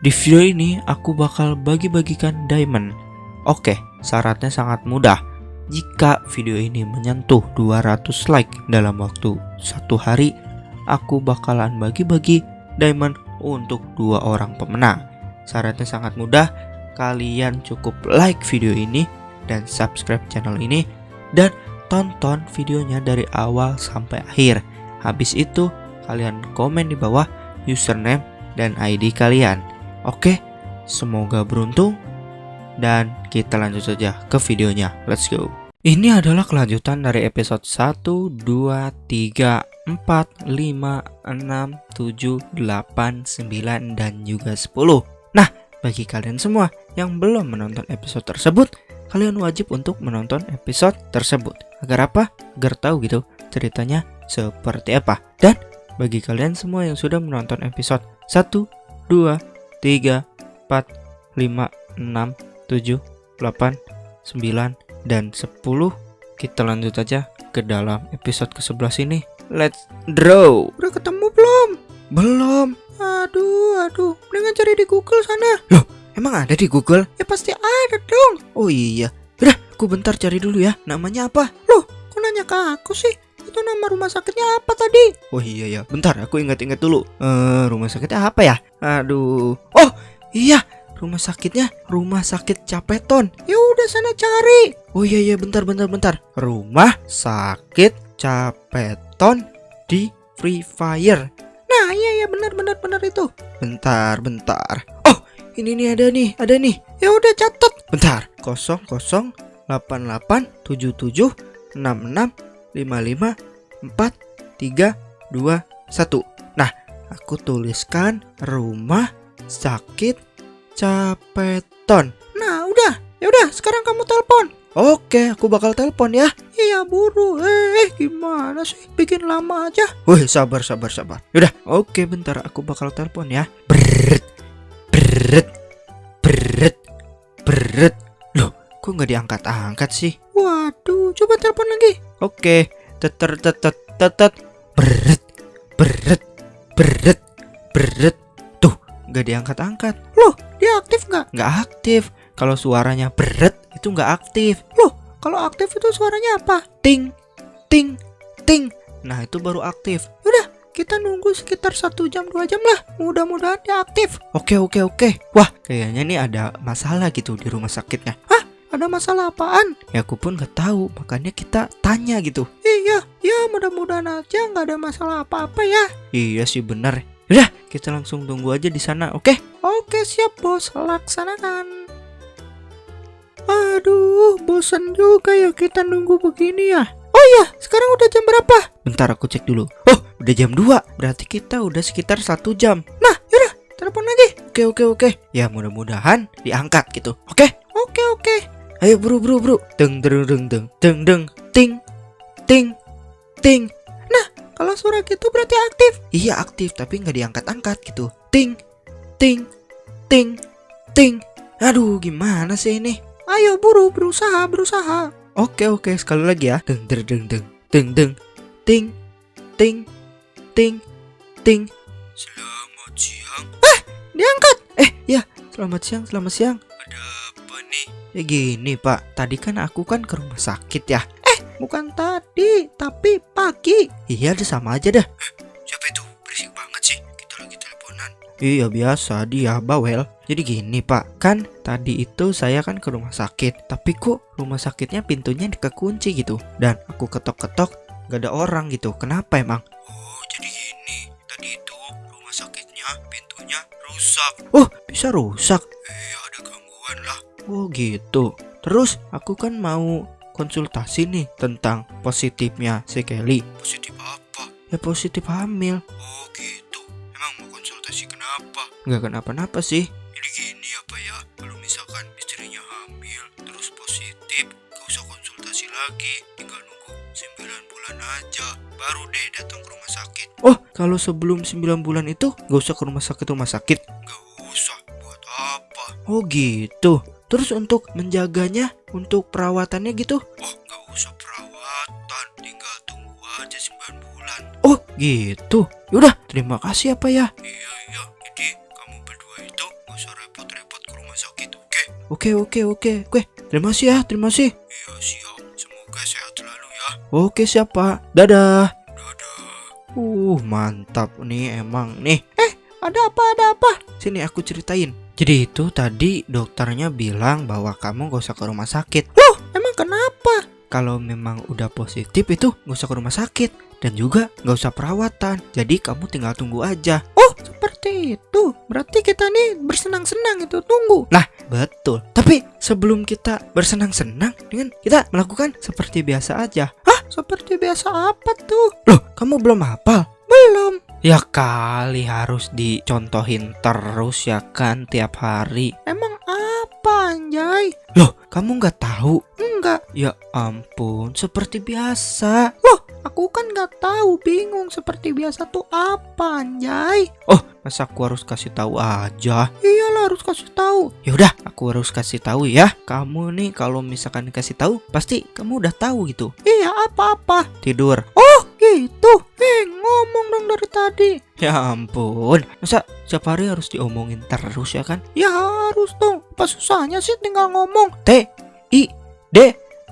Di video ini aku bakal bagi-bagikan diamond. Oke, syaratnya sangat mudah. Jika video ini menyentuh 200 like dalam waktu satu hari, aku bakalan bagi-bagi diamond untuk dua orang pemenang. Syaratnya sangat mudah, kalian cukup like video ini dan subscribe channel ini dan tonton videonya dari awal sampai akhir. Habis itu, kalian komen di bawah username dan ID kalian. Oke, semoga beruntung dan kita lanjut saja ke videonya. Let's go. Ini adalah kelanjutan dari episode 1, 2, 3, 4, 5, 6, 7, 8, 9, dan juga 10 Nah, bagi kalian semua yang belum menonton episode tersebut Kalian wajib untuk menonton episode tersebut Agar apa? Agar tahu gitu ceritanya seperti apa Dan bagi kalian semua yang sudah menonton episode 1, 2, 3, 4, 5, 6, 7, 8, 9, dan 10 kita lanjut aja ke dalam episode ke-11 ini let's draw Udah ketemu belum? belum Aduh, aduh. Mendingan cari di Google sana. loh emang ada di Google Ya pasti ada dong. oh iya udah aku bentar cari dulu ya namanya apa Loh, kok nanya ke aku sih? Itu nama rumah sakitnya apa tadi? oh iya ya bentar aku ingat-ingat dulu eh rumah sakitnya apa ya aduh oh iya rumah sakitnya rumah sakit Capeton Ya udah sana cari. oh iya iya bentar bentar bentar rumah sakit Capeton di Free Fire Nah, iya iya benar benar benar itu. Bentar, bentar. Oh, ini nih ada nih, ada nih. Ya udah catat. Bentar. 00 88 77 66 55 4 3 2 1. Nah, aku tuliskan rumah sakit Capeton. Nah, udah. Ya udah, sekarang kamu telepon. Oke, aku bakal telepon ya. Iya, buru. Eh, gimana sih? Bikin lama aja. Wih, sabar, sabar, sabar. Yaudah, oke, bentar. Aku bakal telepon ya. Brrrt, brrrt, brrrt, brrrt. Loh, kok nggak diangkat-angkat sih? Waduh, coba telepon lagi. Oke, teter tetet tetet, brrrt, brrrt, brrrt, brrrt. Tuh, nggak diangkat-angkat. Loh, dia aktif nggak? Nggak aktif. Kalau suaranya brrrt itu nggak aktif. Loh, kalau aktif itu suaranya apa? Ting, ting, ting. Nah, itu baru aktif. Kita nunggu sekitar satu jam dua jam lah. Mudah-mudahan dia aktif. Oke oke oke. Wah kayaknya nih ada masalah gitu di rumah sakitnya. Ada masalah apaan? Ya aku pun nggak tahu. Makanya kita tanya gitu. Iya, ya mudah-mudahan aja nggak ada masalah apa-apa ya. Iya sih benar. Udah kita langsung tunggu aja di sana. Oke? Oke siap bos, laksanakan. Aduh, bosan juga ya kita nunggu begini ya. Oh iya, sekarang udah jam berapa? Bentar aku cek dulu. Oh udah jam 2 Berarti kita udah sekitar satu jam. Nah, yaudah, telepon lagi. Oke oke oke. Ya mudah-mudahan diangkat gitu. Oke? Oke, oke. Ayo buru buru buru. Deng deng deng deng deng deng ting ting ting. Kalau suara gitu berarti aktif. Iya aktif tapi nggak diangkat-angkat gitu. Ting, ting, ting, ting. Aduh gimana sih ini? Ayo buru, berusaha, berusaha. Oke oke sekali lagi ya. Deng deng deng deng deng deng ting ting ting ting. Selamat siang. Diangkat. Eh ya selamat siang selamat siang. Ya gini pak, tadi kan aku kan ke rumah sakit ya. Bukan tadi, tapi pagi. Iya udah sama aja dah. Siapa itu? Berisik banget sih. Kita lagi teleponan. Iya biasa dia bawel Jadi gini pak Kan tadi itu saya kan ke rumah sakit Tapi kok rumah sakitnya pintunya kekunci gitu Dan aku ketok-ketok Gak ada orang gitu Kenapa emang? Oh, jadi gini. Tadi itu rumah sakitnya pintunya rusak. Oh bisa rusak Oh gitu Terus aku kan mau konsultasi nih Tentang positifnya si Kelly Positif apa? Ya positif hamil Oh, gitu. Emang mau konsultasi kenapa? Gak kenapa-napa sih Jadi gini apa ya? Kalau misalkan istrinya hamil terus positif, gak usah konsultasi lagi. Tinggal nunggu 9 bulan aja. Baru deh datang ke rumah sakit. Oh kalau sebelum 9 bulan itu Gak usah ke rumah sakit-rumah sakit Gak usah. Buat apa? Oh gitu Terus untuk menjaganya Untuk perawatannya gitu Oh, gak usah perawatan. Tinggal tunggu aja 9 bulan. Oh gitu Yaudah terima kasih apa ya Iya iya, jadi kamu berdua itu Gak usah repot-repot ke rumah sakit, oke? Oke oke oke. Gue terima kasih ya, terima kasih. Iya, siap. Semoga sehat selalu ya. Oke siapa? Dadah. Dadah. Uh mantap nih emang nih. Ada apa, ada apa? Sini aku ceritain. Jadi itu tadi dokternya bilang bahwa kamu gak usah ke rumah sakit. Loh, emang kenapa? Kalau memang udah positif itu gak usah ke rumah sakit dan juga gak usah perawatan. Jadi kamu tinggal tunggu aja. Oh, seperti itu. Berarti kita nih bersenang-senang itu tunggu. Lah, betul. Tapi sebelum kita bersenang-senang dengan kita melakukan seperti biasa aja. Hah, seperti biasa apa tuh? Loh, kamu belum hafal? Ya kali harus dicontohin terus ya kan tiap hari. Emang apa, Anjay? Loh, kamu nggak tahu? Enggak. Ya ampun, seperti biasa. Loh, aku kan nggak tahu, bingung seperti biasa tuh apa, Anjay? Oh, masa aku harus kasih tahu aja? Iyalah harus kasih tahu. Ya udah, aku harus kasih tahu ya. Kamu nih kalau misalkan dikasih tahu, pasti kamu udah tahu gitu. Iya, apa-apa. Tidur. Oh, gitu. Eh, ngomong dong dari tadi. Ya ampun, masa setiap hari harus diomongin terus ya kan? Ya harus dong. Apa susahnya sih tinggal ngomong? T I D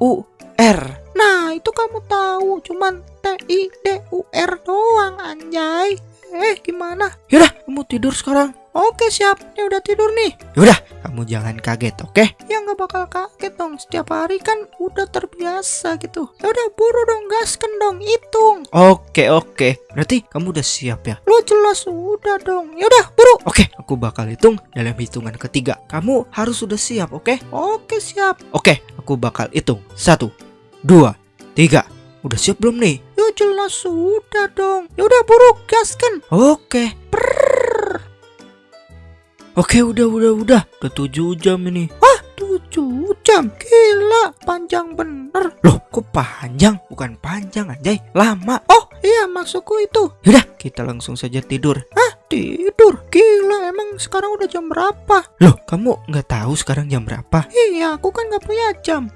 U R. Nah, itu kamu tahu. Cuman T I D U R doang, Anjay. Eh, gimana? Yaudah, kamu tidur sekarang. Oke, siap. Ini udah tidur nih. Yaudah, kamu jangan kaget, oke? Ya nggak bakal kaget dong. Setiap hari kan udah terbiasa gitu. Ya udah buru dong, gaskan dong, hitung. Oke, oke. Berarti kamu udah siap ya? Lo jelas udah dong. Ya udah, buru. Oke, aku bakal hitung dalam hitungan ketiga. Kamu harus sudah siap, oke? Oke, siap. Oke, aku bakal hitung. Satu, dua, tiga. Udah siap belum nih? Ya jelas sudah dong. Ya udah buru, gaskan. Oke. Oke, udah, udah, udah. Udah tujuh jam ini. Tujuh jam. Gila, panjang bener. Loh, kok panjang? Bukan panjang, anjay. Lama. Oh, iya maksudku itu. Yaudah, kita langsung saja tidur. Tidur. Gila, emang sekarang udah jam berapa? Loh, kamu nggak tahu sekarang jam berapa? Iya, aku kan nggak punya jam.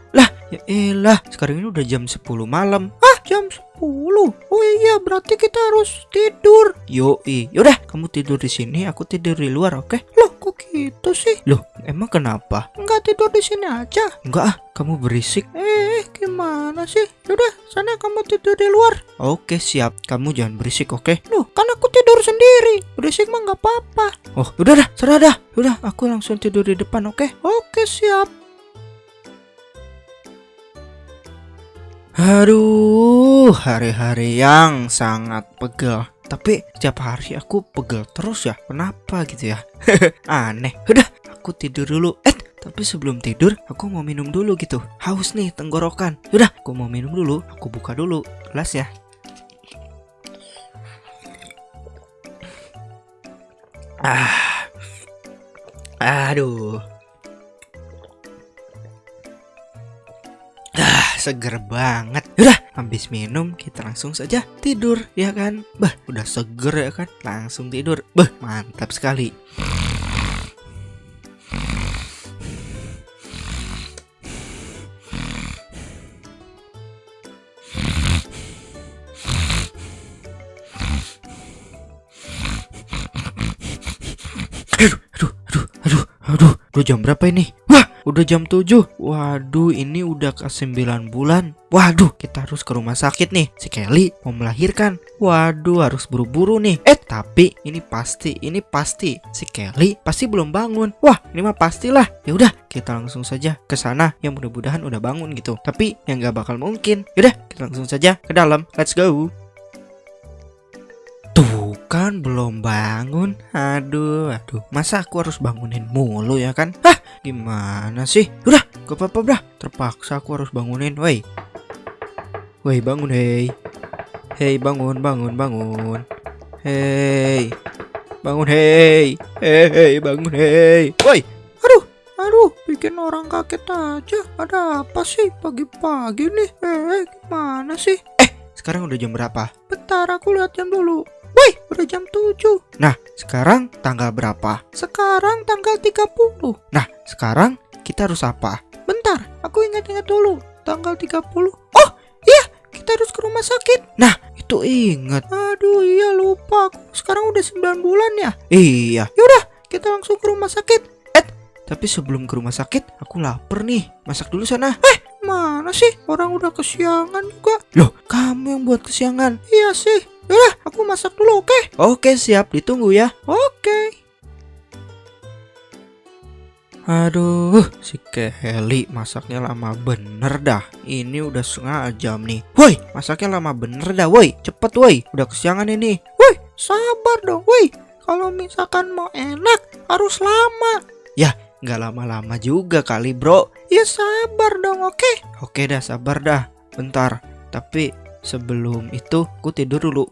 Ya elah, sekarang ini udah jam 10 malam. Ah, jam 10. Oh iya, berarti kita harus tidur. Yoi, yaudah, kamu tidur di sini, aku tidur di luar, oke? Loh, kok gitu sih? Loh, emang kenapa? Nggak tidur di sini aja. Enggak ah, kamu berisik. Eh, gimana sih? Yaudah, sana kamu tidur di luar. Oke, siap. Kamu jangan berisik, oke? Loh, kan aku tidur sendiri. Berisik mah nggak apa-apa. Oh, udah dah, serah dah. Udah, aku langsung tidur di depan, oke? Oke, siap. Aduh, hari-hari yang sangat pegel. Tapi setiap hari aku pegel terus ya. Kenapa gitu ya? Aneh. Udah, aku tidur dulu. Eh, tapi sebelum tidur aku mau minum dulu gitu. Haus nih tenggorokan. Udah, aku mau minum dulu. Aku buka dulu gelas ya. Ah. Aduh. Seger banget. Udah, habis minum kita langsung saja tidur ya kan. Bah, udah seger ya kan. Langsung tidur. Bah, mantap sekali. Aduh, aduh, aduh, aduh, aduh, jam berapa ini? Wah, udah jam 7 Waduh, ini udah ke 9 bulan. Waduh, kita harus ke rumah sakit nih. Si Kelly mau melahirkan. Waduh, harus buru-buru nih. Eh, tapi ini pasti, ini pasti Si Kelly pasti belum bangun. Wah, ini mah pastilah. Ya udah, kita langsung saja ke sana. Yang mudah-mudahan udah bangun gitu. Tapi yang gak bakal mungkin. Yaudah, kita langsung saja ke dalam. Let's go kan belum bangun. Aduh aduh. Masa aku harus bangunin mulu ya kan? Hah gimana sih? Udah gak apa-apa dah Terpaksa aku harus bangunin Woi. Woi bangun hei. Hei bangun bangun bangun. Hei. Bangun hei. Hei bangun hei. Woi Aduh, bikin orang kaget aja. Ada apa sih? Pagi-pagi nih? Eh, gimana sih? Sekarang udah jam berapa? Bentar, aku lihat jam dulu. Wih, udah jam 7. Nah sekarang tanggal berapa Sekarang tanggal 30. Nah sekarang kita harus apa Bentar, aku ingat-ingat dulu. Tanggal 30. Oh, iya, kita harus ke rumah sakit. Itu inget Aduh, iya lupa. Aku sekarang udah 9 bulan ya. Iya kita langsung ke rumah sakit. Tapi sebelum ke rumah sakit, aku lapar nih. Masak dulu sana. Mana sih? Orang udah kesiangan juga. Loh, kamu yang buat kesiangan. Iya sih. Udah, aku masak dulu, oke? Oke, siap. Ditunggu ya. Oke. Aduh, si Kelly masaknya lama bener dah. Ini udah setengah jam nih. Woi, masaknya lama bener dah, woi. Cepet, woi. Udah kesiangan ini. Woi, sabar dong, woi. Kalau misalkan mau enak, harus lama. Nggak lama-lama juga kali, bro. Ya sabar dong, oke? Oke dah, sabar dah. Bentar. Tapi sebelum itu, aku tidur dulu.